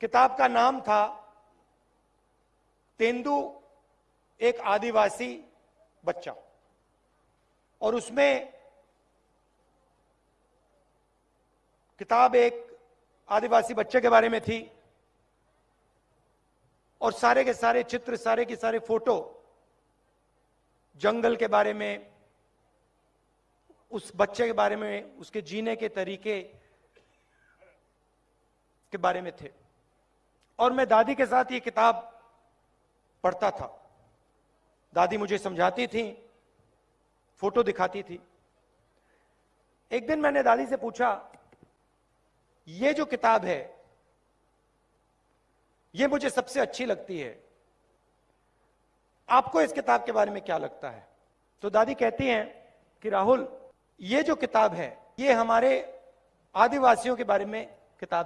किताब का नाम था तेंदु, एक आदिवासी बच्चा। और उसमें किताब एक आदिवासी बच्चे के बारे में थी। और सारे के सारे चित्र, सारे के सारे फ़ोटो जंगल के बारे में, उस बच्चे के बारे में, उसके जीने के तरीके के बारे में थे। और मैं दादी के साथ ये किताब पढ़ता था। दादी मुझे समझाती थी, फ़ोटो दिखाती थी। एक दिन मैंने दादी से पूछा, ये जो किताब है, ये मुझे सबसे अच्छी लगती है। आपको इस किताब के बारे में क्या लगता है? तो दादी कहती हैं कि, राहुल, ये जो किताब है, ये हमारे आदिवासियों के बारे में किताब